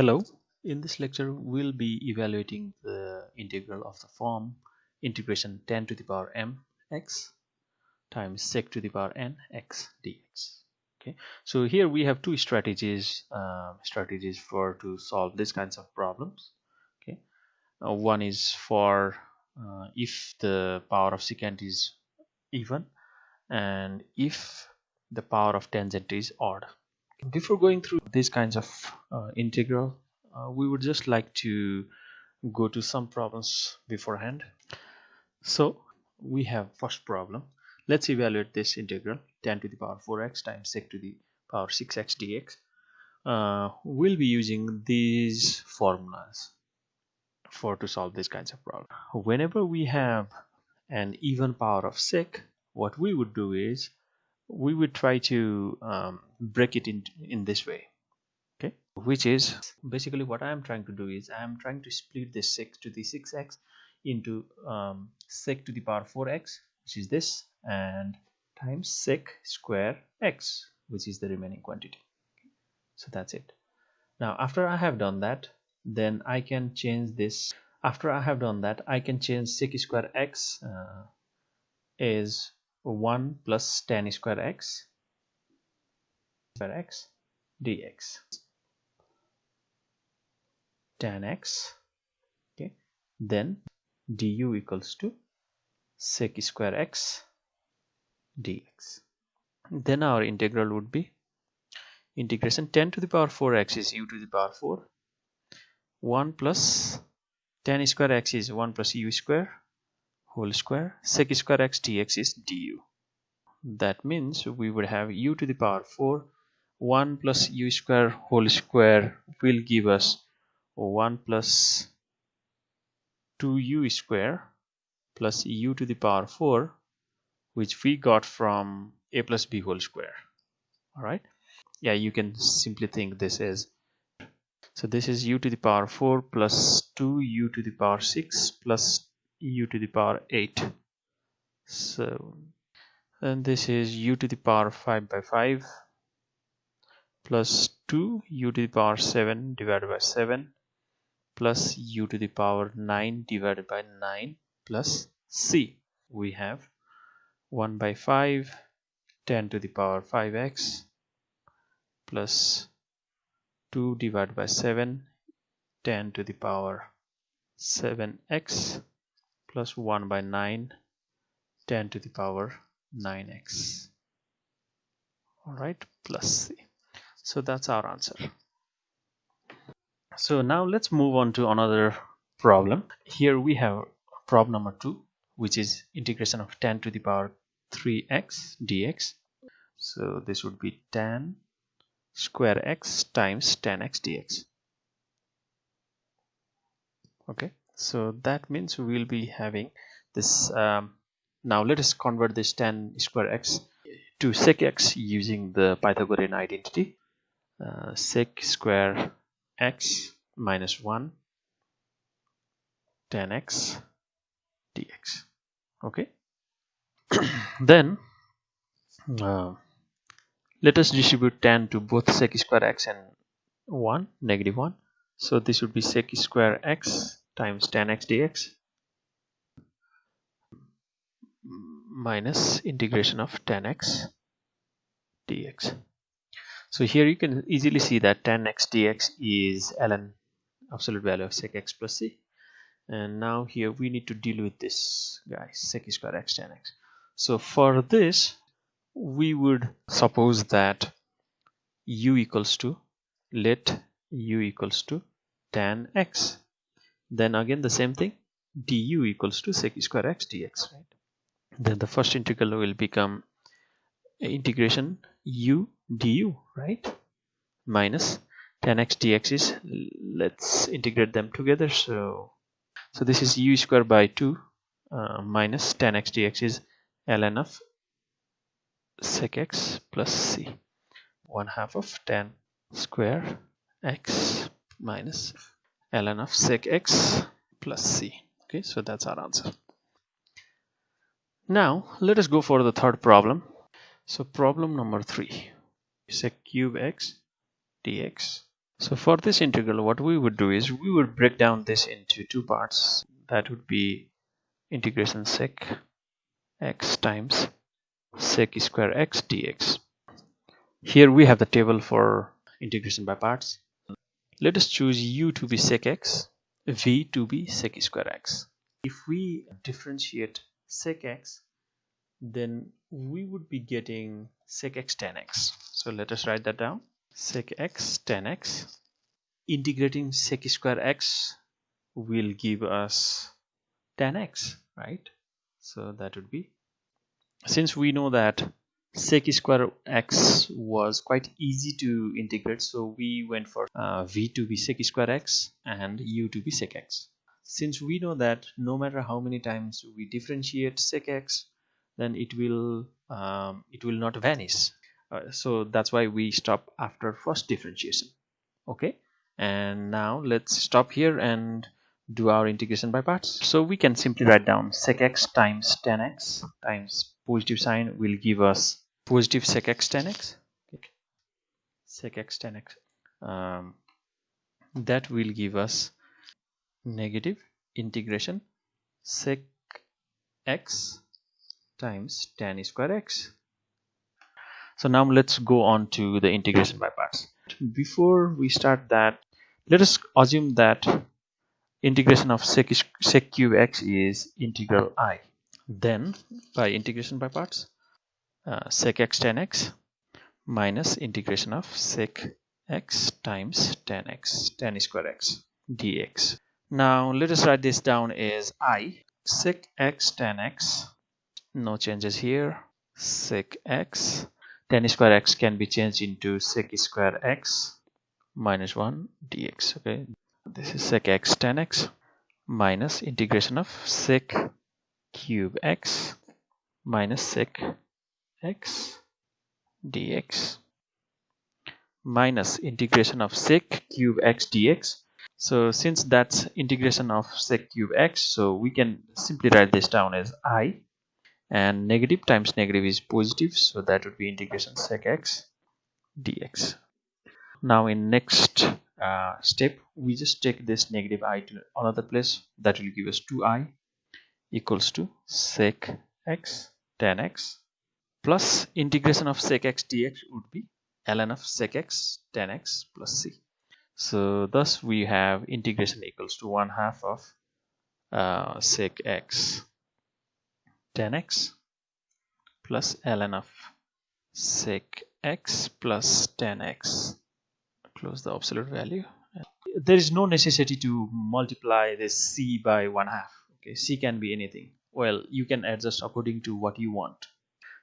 Hello, in this lecture we'll be evaluating the integral of the form integration tan to the power m x times sec to the power n x dx. Okay, so here we have two strategies uh, strategies for to solve these kinds of problems. Okay, uh, one is for uh, if the power of secant is even and if the power of tangent is odd before going through these kinds of uh, integral uh, we would just like to go to some problems beforehand. So we have first problem. Let's evaluate this integral tan to the power 4x times sec to the power 6x dx. Uh, we'll be using these formulas for to solve these kinds of problems. Whenever we have an even power of sec what we would do is we would try to um, break it in in this way. Okay? Which is basically what I am trying to do is I am trying to split this 6 to the 6x into um, sec to the power 4x which is this and times sec square x which is the remaining quantity. So that's it. Now after I have done that then I can change this. After I have done that I can change sec square x uh, is 1 plus tan square x square x dx. Tan x okay. Then du equals to sec square x dx. Then our integral would be integration tan to the power 4x is u to the power 4 1 plus tan square x is 1 plus u square whole square. Sec square x dx is du. That means we would have u to the power 4 1 plus u square whole square will give us 1 plus 2u square plus u to the power 4 which we got from a plus b whole square. All right? Yeah you can simply think this is so this is u to the power 4 plus 2u to the power 6 plus u to the power 8 so and this is u to the power 5 by 5 plus 2 u to the power 7 divided by 7 plus u to the power 9 divided by 9 plus c. We have 1 by 5 tan to the power 5x plus 2 divided by 7 tan to the power 7x plus 1 by 9 tan to the power 9x all right plus c. So that's our answer. So now let's move on to another problem. Here we have problem number 2 which is integration of tan to the power 3x dx. So this would be tan square x times tan x dx. Okay so that means we will be having this um, now let us convert this tan square x to sec x using the Pythagorean identity. Uh, sec square x minus 1 tan x dx. Okay? Then uh, let us distribute tan to both sec square x and 1 negative 1 so this would be sec square x times tan x dx minus integration of tan x dx. So here you can easily see that tan x dx is ln absolute value of sec x plus c. And now here we need to deal with this guy sec square x tan x. So for this we would suppose that u equals to let u equals to tan x then again the same thing. du equals to sec square x dx right? Then the first integral will become integration u du right? Minus tan x dx is let's integrate them together. So so this is u square by 2 uh, minus tan x dx is ln of sec x plus c. 1 half of tan square x minus ln of sec x plus c okay so that's our answer now let us go for the third problem so problem number three sec cube x dx So for this integral, what we would do is we would break down this into two parts. That would be integration sec x times sec square x dx. Here we have the table for integration by parts. Let us choose u to be sec x, v to be sec square x. If we differentiate sec x, then we would be getting sec x tan x. So let us write that down. Sec x tan x. Integrating sec square x will give us tan x, right? So that would be since we know that sec square x was quite easy to integrate so we went for uh, v to be sec square x and u to be sec x. Since we know that no matter how many times we differentiate sec x then it will um, it will not vanish. Uh, so that's why we stop after first differentiation. Okay? And now let's stop here and do our integration by parts. So we can simply write down sec x times tan x times positive sign will give us positive sec x tan x. Okay. sec x tan x um, that will give us negative integration sec x times tan square x. So now let's go on to the integration by parts. Before we start that let us assume that integration of sec, sec cube x is integral i. Then by integration by parts uh, sec x tan x minus integration of sec x times tan x tan square x dx. Now let us write this down as i. Sec x tan x no changes here. Sec x tan square x can be changed into sec square x minus 1 dx okay? This is sec x tan x minus integration of sec cube x minus sec x dx minus integration of sec cube x dx. So since that's integration of sec cube x so we can simply write this down as i. And negative times negative is positive so that would be integration sec x dx. Now in next uh, step we just take this negative i to another place. That will give us 2i equals to sec x tan x plus integration of sec x dx would be ln of sec x tan x plus c. So thus we have integration equals to 1 half of uh, sec x tan x plus ln of sec x plus tan x. Close the absolute value. There is no necessity to multiply this c by one half. Okay c can be anything. Well you can adjust according to what you want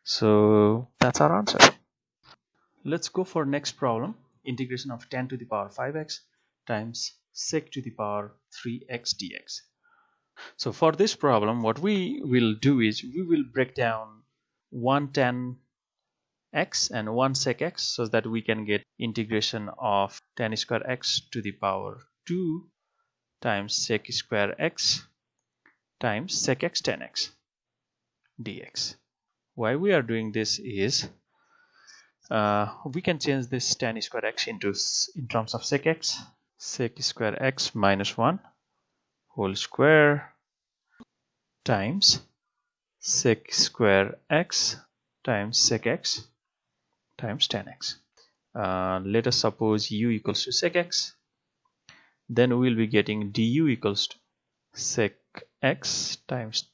so that's our answer. Let's go for next problem. Integration of tan to the power 5x times sec to the power 3x dx. So for this problem what we will do is we will break down 110 x and 1 sec x so that we can get integration of tan square x to the power 2 times sec square x times sec x tan x dx why we are doing this is uh, we can change this tan square x into in terms of sec x sec square x minus 1 whole square times sec square x times sec x times tan x. Uh, let us suppose u equals to sec x. Then we will be getting du equals to sec x times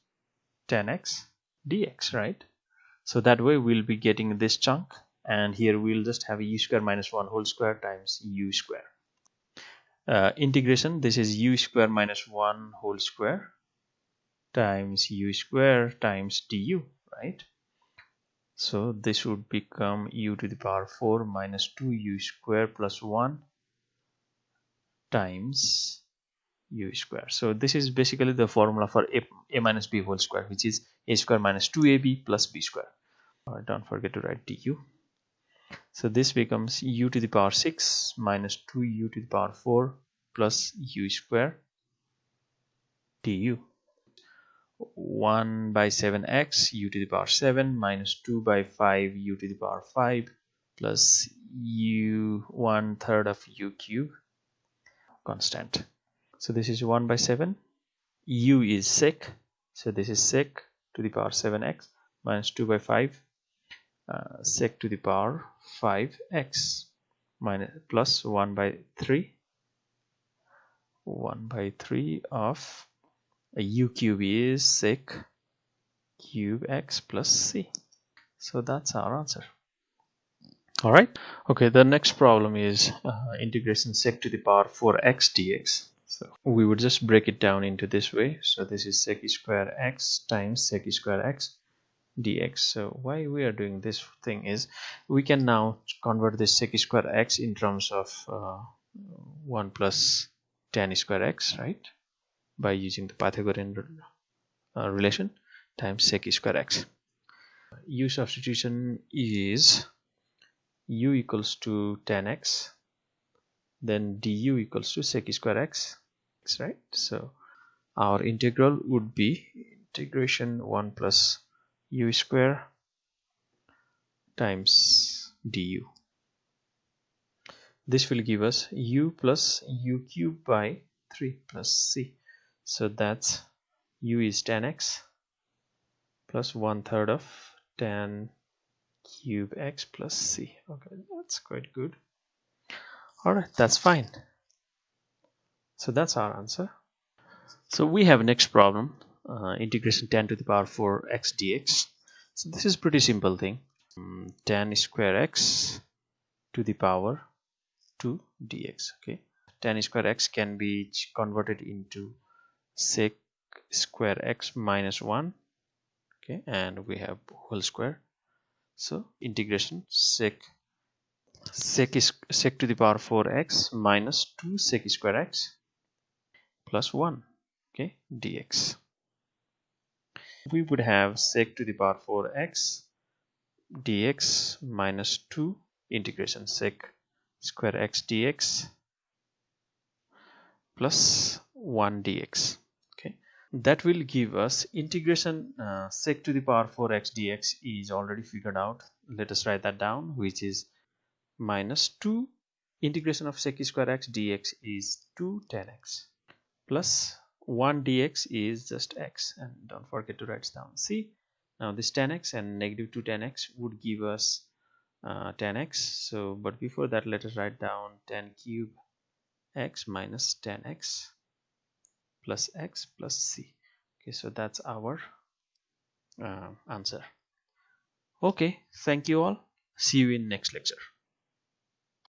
tan x dx, right? So that way we'll be getting this chunk and here we'll just have u square minus 1 whole square times u square. Uh, integration this is u square minus 1 whole square times u square times du right so this would become u to the power 4 minus 2u square plus 1 times u square. So this is basically the formula for a, a minus b whole square which is a square minus 2ab plus b square. Uh, don't forget to write du. So this becomes u to the power 6 minus 2u to the power 4 plus u square du. 1 by 7x u to the power 7 minus 2 by 5 u to the power 5 plus u one third of u cube constant so this is 1 by 7 u is sec so this is sec to the power 7x minus 2 by 5 uh, sec to the power 5x minus plus 1 by 3 1 by 3 of u cube is sec cube x plus c. So that's our answer. All right. Okay the next problem is uh, integration sec to the power 4x dx so. We would just break it down into this way. So this is sec square x times sec square x dx. So why we are doing this thing is we can now convert this sec square x in terms of uh, 1 plus tan square x right? By using the pythagorean uh, relation times sec square x. U substitution is u equals to tan x then du equals to sec square x right? So our integral would be integration 1 plus u square times du. This will give us u plus u cube by 3 plus c. So that's u is tan x plus one third of tan cube x plus c. Okay that's quite good. All right that's fine so that's our answer. So we have next problem uh, integration tan to the power 4 x dx. So this is pretty simple thing. Um, tan square x to the power 2 dx okay? Tan square x can be converted into sec square x minus 1 okay? And we have whole square. So integration sec sec is sec to the power 4x minus 2 sec square x plus 1 okay dx. We would have sec to the power 4x dx minus 2 integration sec square x dx plus 1 dx okay. That will give us integration uh, sec to the power 4x dx is already figured out. Let us write that down which is minus 2 integration of sec square x dx is 2 tan x plus 1 dx is just x and don't forget to write down. See now this tan x and negative 2 tan x would give us uh, tan x. So but before that let us write down tan cube x minus tan x plus x plus c. Okay so that's our uh, answer. Okay thank you all. See you in next lecture